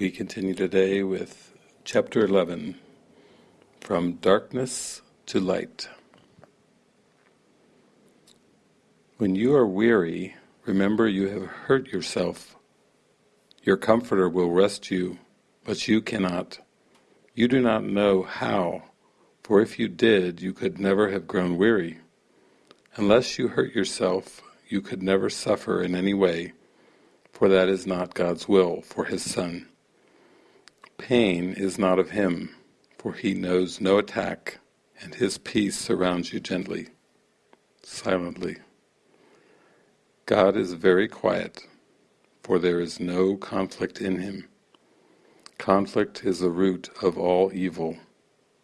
We continue today with chapter 11, From Darkness to Light. When you are weary, remember you have hurt yourself. Your comforter will rest you, but you cannot. You do not know how, for if you did, you could never have grown weary. Unless you hurt yourself, you could never suffer in any way, for that is not God's will for His Son. Pain is not of Him, for He knows no attack, and His peace surrounds you gently, silently. God is very quiet, for there is no conflict in Him. Conflict is the root of all evil,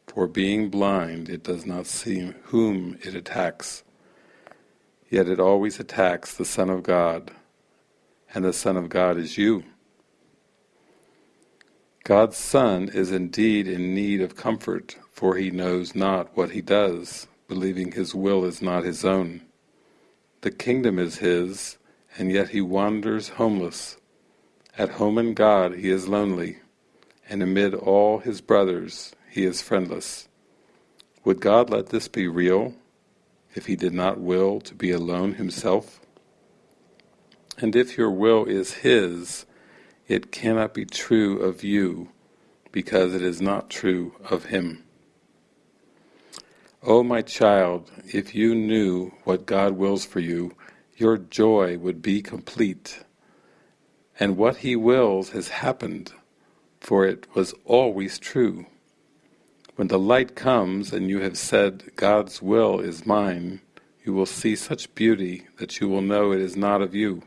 for being blind it does not see whom it attacks. Yet it always attacks the Son of God, and the Son of God is you. God's Son is indeed in need of comfort, for he knows not what he does, believing his will is not his own. The kingdom is his, and yet he wanders homeless. At home in God he is lonely, and amid all his brothers he is friendless. Would God let this be real, if he did not will to be alone himself? And if your will is his, it cannot be true of you, because it is not true of him. O oh, my child, if you knew what God wills for you, your joy would be complete. And what he wills has happened, for it was always true. When the light comes and you have said, God's will is mine, you will see such beauty that you will know it is not of you.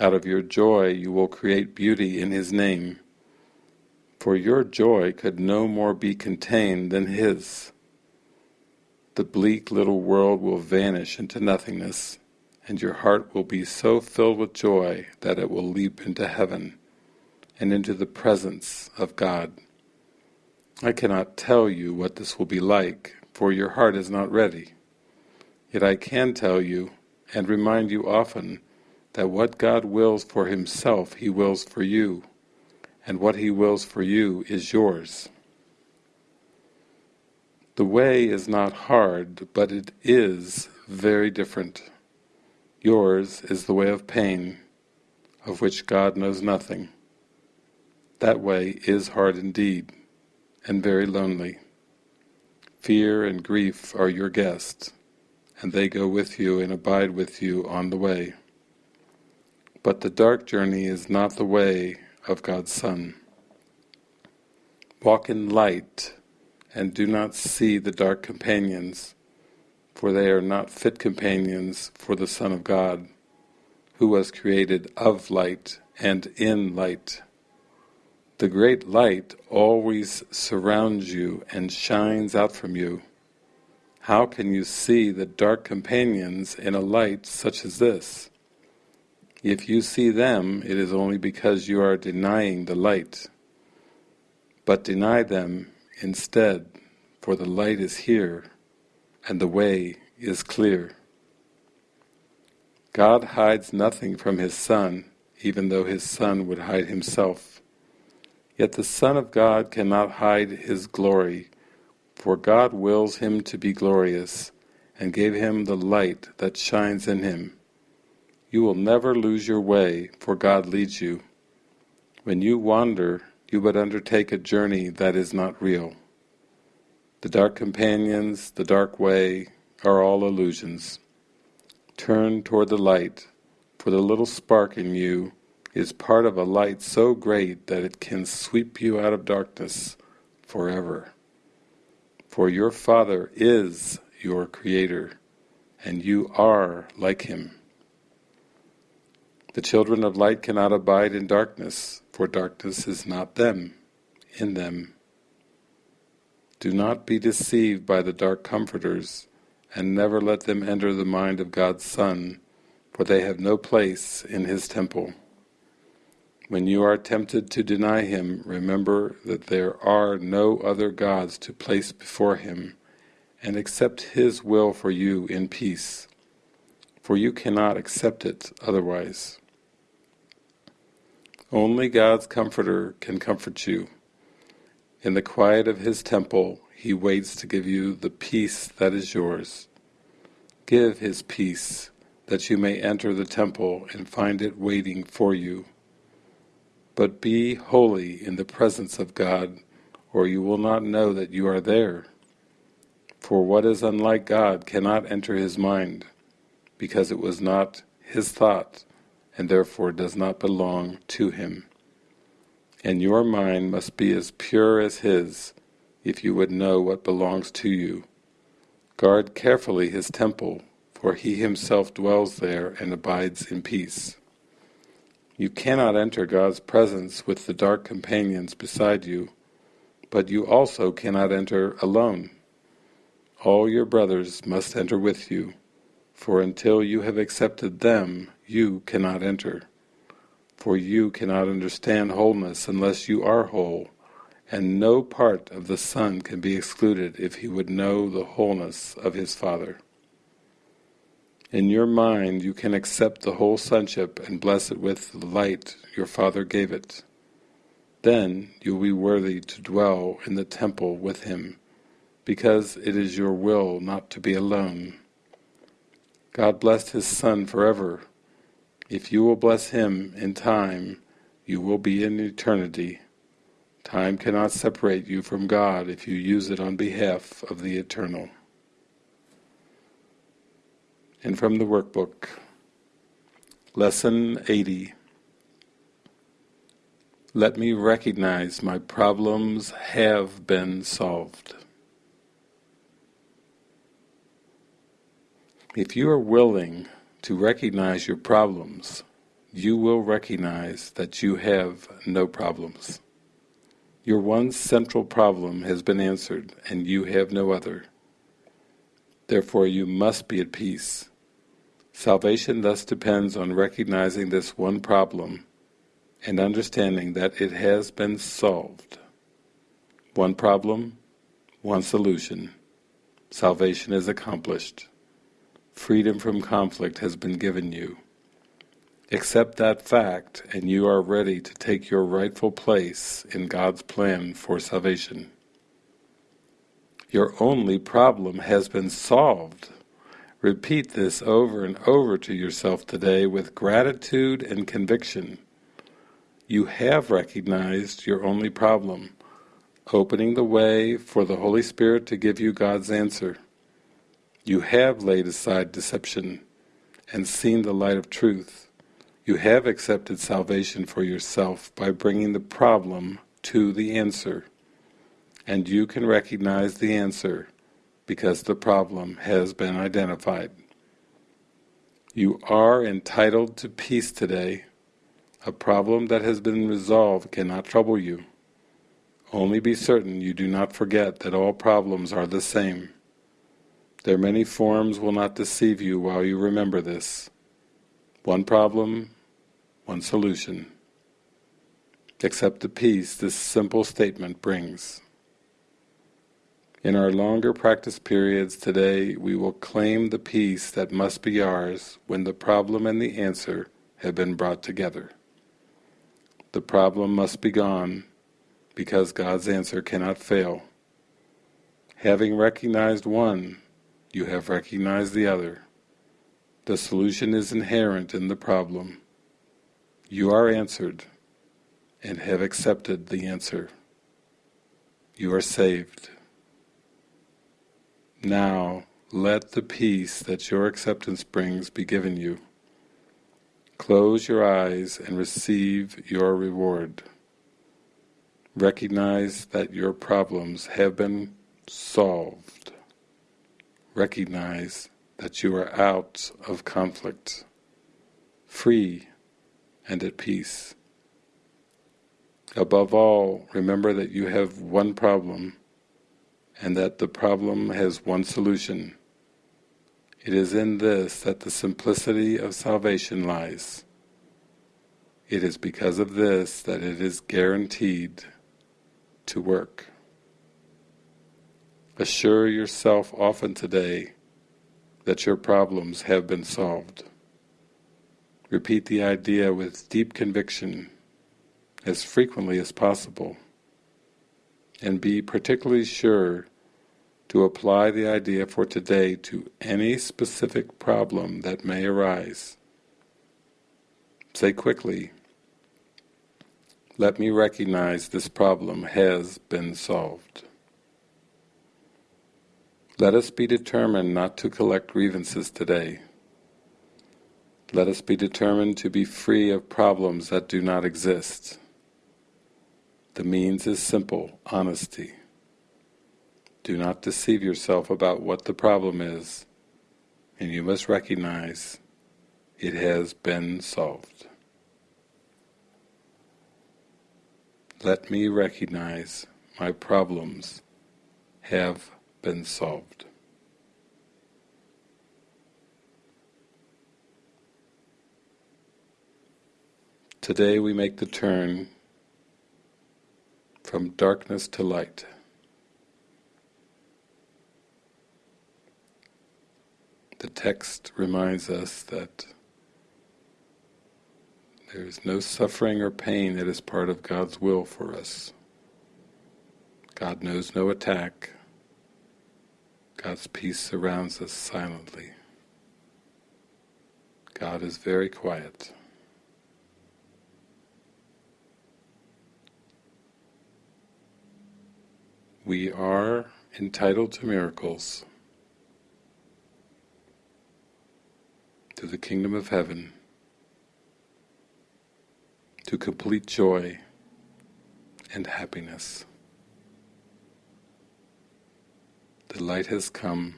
Out of your joy you will create beauty in His name, for your joy could no more be contained than His. The bleak little world will vanish into nothingness, and your heart will be so filled with joy that it will leap into heaven and into the presence of God. I cannot tell you what this will be like, for your heart is not ready. Yet I can tell you, and remind you often, that what God wills for Himself, He wills for you, and what He wills for you is yours. The way is not hard, but it is very different. Yours is the way of pain, of which God knows nothing. That way is hard indeed and very lonely. Fear and grief are your guests, and they go with you and abide with you on the way. But the dark journey is not the way of God's Son. Walk in light, and do not see the dark companions, for they are not fit companions for the Son of God, who was created of light and in light. The great light always surrounds you and shines out from you. How can you see the dark companions in a light such as this? If you see them, it is only because you are denying the light. But deny them instead, for the light is here, and the way is clear. God hides nothing from His Son, even though His Son would hide Himself. Yet the Son of God cannot hide His glory, for God wills Him to be glorious, and gave Him the light that shines in Him. You will never lose your way, for God leads you. When you wander, you but undertake a journey that is not real. The dark companions, the dark way, are all illusions. Turn toward the light, for the little spark in you is part of a light so great that it can sweep you out of darkness forever. For your Father is your Creator, and you are like Him. The children of light cannot abide in darkness, for darkness is not them, in them. Do not be deceived by the dark comforters, and never let them enter the mind of God's Son, for they have no place in His temple. When you are tempted to deny Him, remember that there are no other gods to place before Him, and accept His will for you in peace, for you cannot accept it otherwise. Only God's Comforter can comfort you. In the quiet of His temple, He waits to give you the peace that is yours. Give His peace, that you may enter the temple and find it waiting for you. But be holy in the presence of God, or you will not know that you are there. For what is unlike God cannot enter his mind, because it was not his thought, and therefore does not belong to him. And your mind must be as pure as his, if you would know what belongs to you. Guard carefully his temple, for he himself dwells there and abides in peace. You cannot enter God's presence with the dark companions beside you, but you also cannot enter alone. All your brothers must enter with you, for until you have accepted them, you cannot enter. For you cannot understand wholeness unless you are whole, and no part of the Son can be excluded if he would know the wholeness of his Father. In your mind you can accept the whole sonship and bless it with the light your Father gave it. Then you will be worthy to dwell in the temple with Him, because it is your will not to be alone. God blessed His Son forever. If you will bless Him in time, you will be in eternity. Time cannot separate you from God if you use it on behalf of the Eternal and from the workbook. Lesson 80 Let me recognize my problems have been solved. If you are willing to recognize your problems, you will recognize that you have no problems. Your one central problem has been answered and you have no other. Therefore you must be at peace. Salvation thus depends on recognizing this one problem and understanding that it has been solved. One problem, one solution. Salvation is accomplished. Freedom from conflict has been given you. Accept that fact and you are ready to take your rightful place in God's plan for salvation. Your only problem has been solved. Repeat this over and over to yourself today with gratitude and conviction. You have recognized your only problem, opening the way for the Holy Spirit to give you God's answer. You have laid aside deception and seen the light of truth. You have accepted salvation for yourself by bringing the problem to the answer. And you can recognize the answer because the problem has been identified. You are entitled to peace today. A problem that has been resolved cannot trouble you. Only be certain you do not forget that all problems are the same. Their many forms will not deceive you while you remember this. One problem, one solution. Accept the peace this simple statement brings. In our longer practice periods today, we will claim the peace that must be ours when the problem and the answer have been brought together. The problem must be gone because God's answer cannot fail. Having recognized one, you have recognized the other. The solution is inherent in the problem. You are answered and have accepted the answer. You are saved. Now, let the peace that your acceptance brings be given you. Close your eyes and receive your reward. Recognize that your problems have been solved. Recognize that you are out of conflict, free and at peace. Above all, remember that you have one problem and that the problem has one solution. It is in this that the simplicity of salvation lies. It is because of this that it is guaranteed to work. Assure yourself often today that your problems have been solved. Repeat the idea with deep conviction as frequently as possible and be particularly sure to apply the idea for today to any specific problem that may arise. Say quickly, let me recognize this problem has been solved. Let us be determined not to collect grievances today. Let us be determined to be free of problems that do not exist. The means is simple, honesty. Do not deceive yourself about what the problem is, and you must recognize it has been solved. Let me recognize my problems have been solved. Today we make the turn from darkness to light. The text reminds us that there is no suffering or pain that is part of God's will for us. God knows no attack. God's peace surrounds us silently. God is very quiet. We are entitled to miracles, to the kingdom of heaven, to complete joy and happiness. The light has come.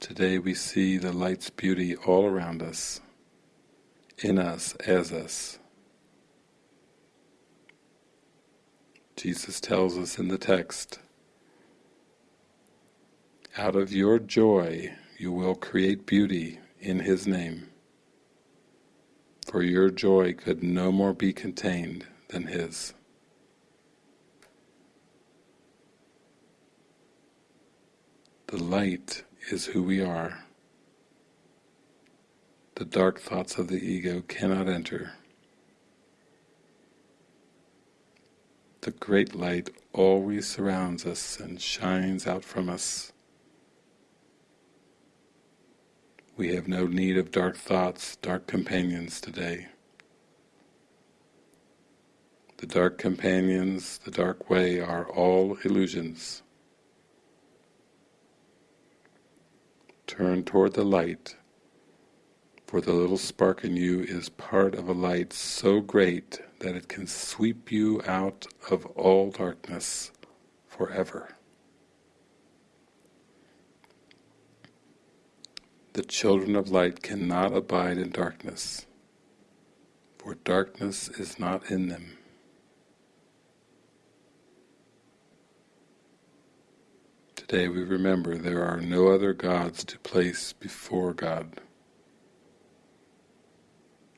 Today we see the light's beauty all around us, in us, as us. Jesus tells us in the text, out of your joy you will create beauty in His name, for your joy could no more be contained than His. The light is who we are. The dark thoughts of the ego cannot enter. The great light always surrounds us and shines out from us. We have no need of dark thoughts, dark companions today. The dark companions, the dark way are all illusions. Turn toward the light, for the little spark in you is part of a light so great that it can sweep you out of all darkness forever. The children of light cannot abide in darkness, for darkness is not in them. Today we remember there are no other gods to place before God.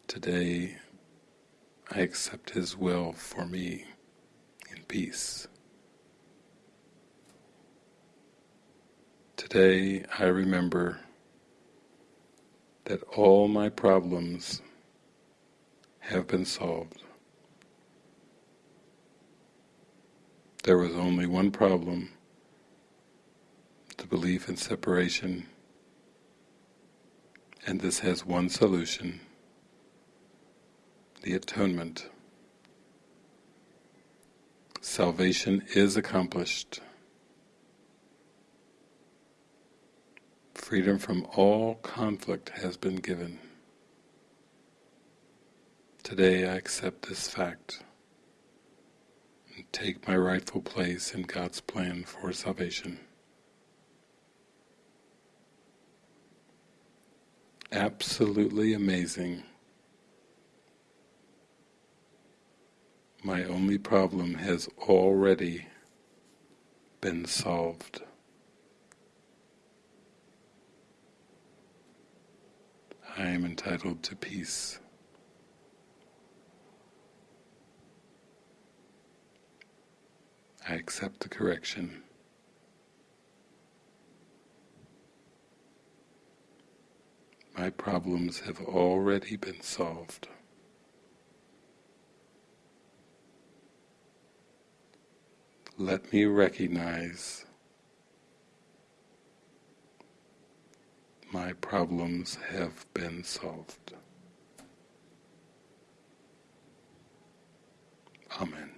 Today I accept His will for me in peace. Today I remember that all my problems have been solved. There was only one problem, the belief in separation, and this has one solution the atonement. Salvation is accomplished. Freedom from all conflict has been given. Today I accept this fact and take my rightful place in God's plan for salvation. Absolutely amazing My only problem has already been solved. I am entitled to peace. I accept the correction. My problems have already been solved. Let me recognize my problems have been solved. Amen.